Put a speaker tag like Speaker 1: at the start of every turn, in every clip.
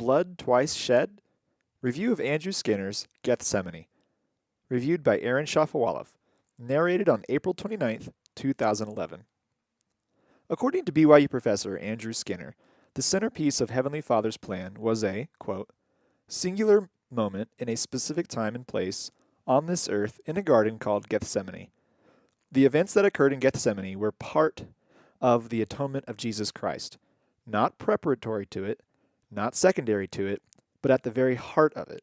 Speaker 1: Blood Twice Shed? Review of Andrew Skinner's Gethsemane. Reviewed by Aaron Shafovaloff. Narrated on April 29, 2011. According to BYU professor Andrew Skinner, the centerpiece of Heavenly Father's plan was a, quote, singular moment in a specific time and place on this earth in a garden called Gethsemane. The events that occurred in Gethsemane were part of the atonement of Jesus Christ, not preparatory to it, not secondary to it, but at the very heart of it.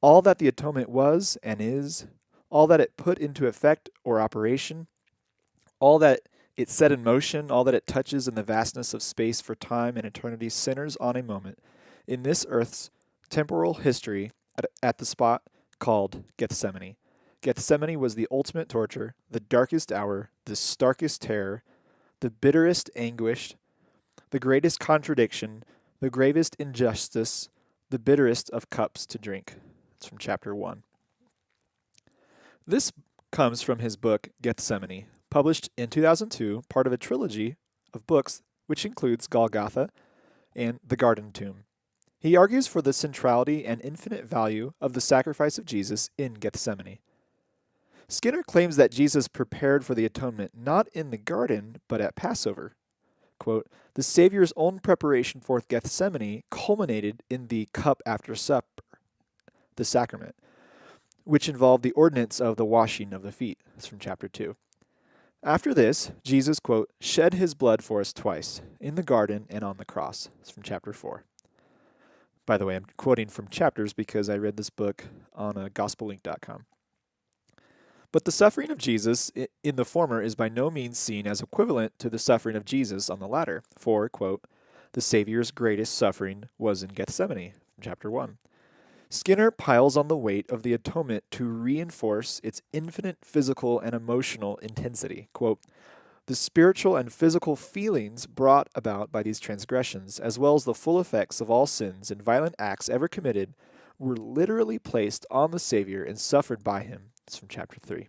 Speaker 1: All that the atonement was and is, all that it put into effect or operation, all that it set in motion, all that it touches in the vastness of space for time and eternity centers on a moment in this earth's temporal history at, at the spot called Gethsemane. Gethsemane was the ultimate torture, the darkest hour, the starkest terror, the bitterest anguish, the greatest contradiction, the gravest injustice, the bitterest of cups to drink. It's from chapter 1. This comes from his book Gethsemane, published in 2002, part of a trilogy of books which includes Golgotha and The Garden Tomb. He argues for the centrality and infinite value of the sacrifice of Jesus in Gethsemane. Skinner claims that Jesus prepared for the atonement not in the garden, but at Passover. Quote, the Savior's own preparation for Gethsemane culminated in the cup after supper, the sacrament, which involved the ordinance of the washing of the feet. That's from chapter 2. After this, Jesus, quote, shed his blood for us twice, in the garden and on the cross. It's from chapter 4. By the way, I'm quoting from chapters because I read this book on uh, gospelink.com. But the suffering of Jesus in the former is by no means seen as equivalent to the suffering of Jesus on the latter, for, quote, the Savior's greatest suffering was in Gethsemane, chapter 1. Skinner piles on the weight of the atonement to reinforce its infinite physical and emotional intensity. Quote, the spiritual and physical feelings brought about by these transgressions, as well as the full effects of all sins and violent acts ever committed, were literally placed on the Savior and suffered by him. It's from chapter 3.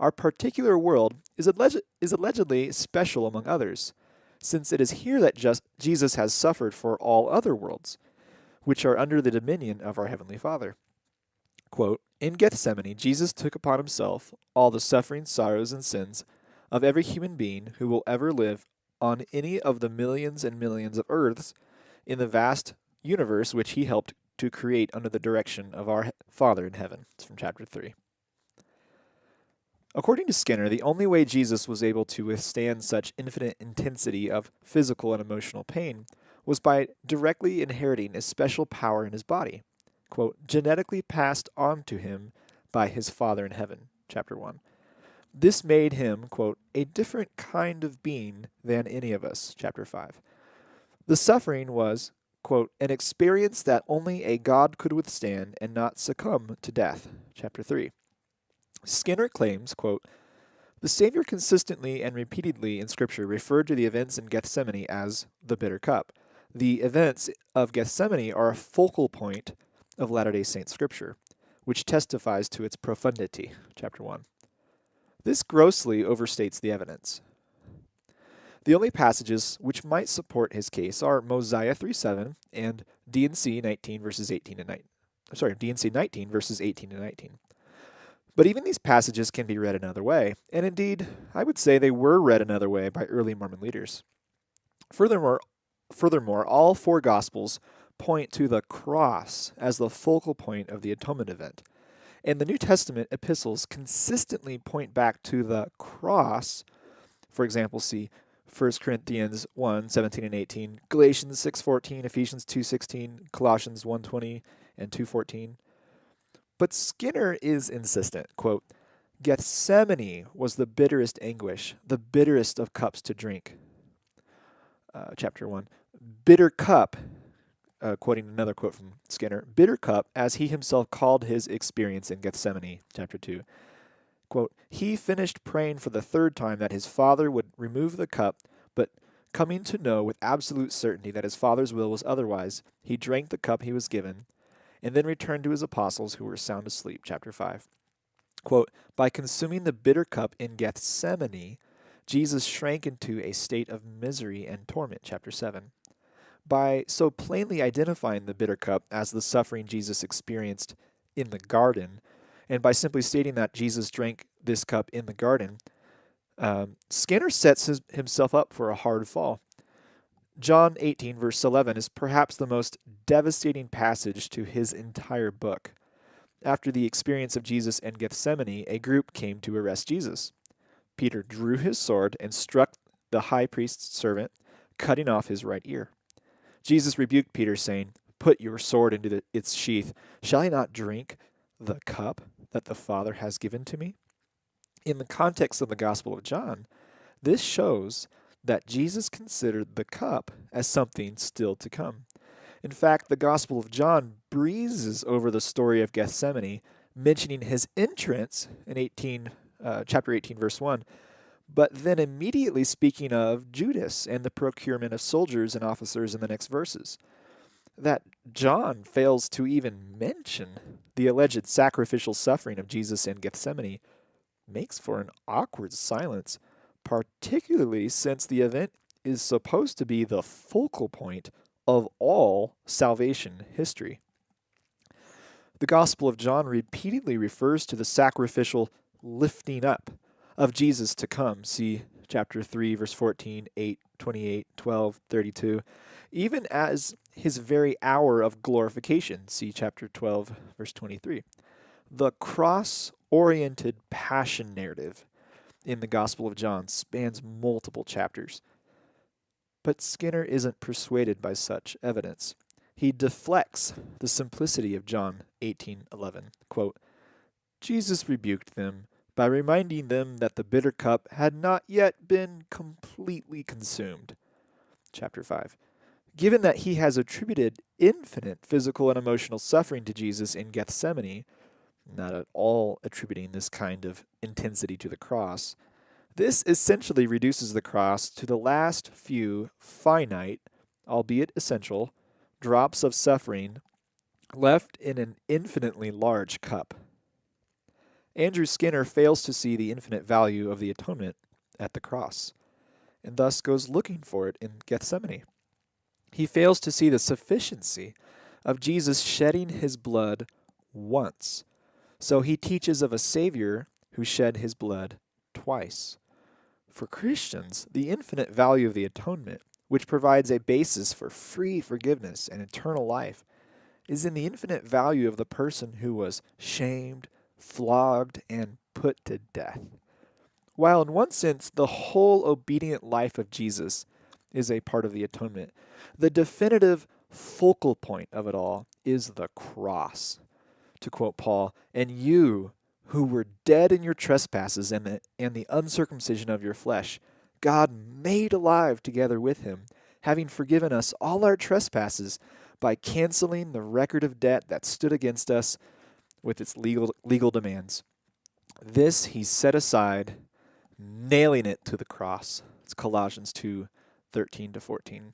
Speaker 1: Our particular world is, alleged, is allegedly special among others, since it is here that just Jesus has suffered for all other worlds, which are under the dominion of our Heavenly Father. Quote, in Gethsemane, Jesus took upon himself all the suffering, sorrows, and sins of every human being who will ever live on any of the millions and millions of Earths in the vast universe which he helped to create under the direction of our Father in heaven. It's from chapter 3. According to Skinner, the only way Jesus was able to withstand such infinite intensity of physical and emotional pain was by directly inheriting a special power in his body, quote, genetically passed on to him by his Father in heaven, chapter 1. This made him, quote, a different kind of being than any of us, chapter 5. The suffering was, quote, an experience that only a God could withstand and not succumb to death, chapter 3. Skinner claims, quote, the Savior consistently and repeatedly in Scripture referred to the events in Gethsemane as the bitter cup. The events of Gethsemane are a focal point of Latter day Saint Scripture, which testifies to its profundity, chapter 1. This grossly overstates the evidence. The only passages which might support his case are Mosiah 3.7 and D&C 19 verses 18 and 19. Sorry, D&C 19 verses 18 and 19. But even these passages can be read another way, and indeed, I would say they were read another way by early Mormon leaders. Furthermore, furthermore, all four gospels point to the cross as the focal point of the atonement event. And the New Testament epistles consistently point back to the cross. For example, see 1 Corinthians 1, 17 and 18, Galatians 6, 14, Ephesians 2, 16, Colossians 1, 20 and 2, 14. But Skinner is insistent, quote, Gethsemane was the bitterest anguish, the bitterest of cups to drink. Uh, chapter 1. Bitter cup uh, quoting another quote from Skinner, bitter cup, as he himself called his experience in Gethsemane, chapter 2. Quote, he finished praying for the third time that his father would remove the cup, but coming to know with absolute certainty that his father's will was otherwise, he drank the cup he was given, and then returned to his apostles who were sound asleep, chapter 5. Quote, by consuming the bitter cup in Gethsemane, Jesus shrank into a state of misery and torment, chapter 7. By so plainly identifying the bitter cup as the suffering Jesus experienced in the garden, and by simply stating that Jesus drank this cup in the garden, um, Skinner sets his, himself up for a hard fall. John 18, verse 11, is perhaps the most devastating passage to his entire book. After the experience of Jesus in Gethsemane, a group came to arrest Jesus. Peter drew his sword and struck the high priest's servant, cutting off his right ear. Jesus rebuked Peter, saying, Put your sword into the, its sheath. Shall I not drink the cup that the Father has given to me? In the context of the Gospel of John, this shows that Jesus considered the cup as something still to come. In fact, the Gospel of John breezes over the story of Gethsemane, mentioning his entrance in 18, uh, chapter 18, verse 1, but then immediately speaking of Judas and the procurement of soldiers and officers in the next verses. That John fails to even mention the alleged sacrificial suffering of Jesus in Gethsemane makes for an awkward silence, particularly since the event is supposed to be the focal point of all salvation history. The Gospel of John repeatedly refers to the sacrificial lifting up of Jesus to come. See chapter 3, verse 14, 8, 28, 12, 32. Even as his very hour of glorification. See chapter 12, verse 23. The cross oriented passion narrative in the Gospel of John spans multiple chapters. But Skinner isn't persuaded by such evidence. He deflects the simplicity of John 18:11. Quote, Jesus rebuked them by reminding them that the bitter cup had not yet been completely consumed. Chapter 5. Given that he has attributed infinite physical and emotional suffering to Jesus in Gethsemane, not at all attributing this kind of intensity to the cross. This essentially reduces the cross to the last few finite, albeit essential, drops of suffering left in an infinitely large cup. Andrew Skinner fails to see the infinite value of the atonement at the cross, and thus goes looking for it in Gethsemane. He fails to see the sufficiency of Jesus shedding his blood once so he teaches of a Savior who shed his blood twice. For Christians, the infinite value of the atonement, which provides a basis for free forgiveness and eternal life, is in the infinite value of the person who was shamed, flogged, and put to death. While in one sense the whole obedient life of Jesus is a part of the atonement, the definitive focal point of it all is the cross to quote Paul, and you who were dead in your trespasses and the, and the uncircumcision of your flesh, God made alive together with him, having forgiven us all our trespasses by canceling the record of debt that stood against us with its legal, legal demands. This he set aside, nailing it to the cross. It's Colossians 2 13 to 14.